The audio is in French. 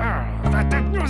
ah, la tête nous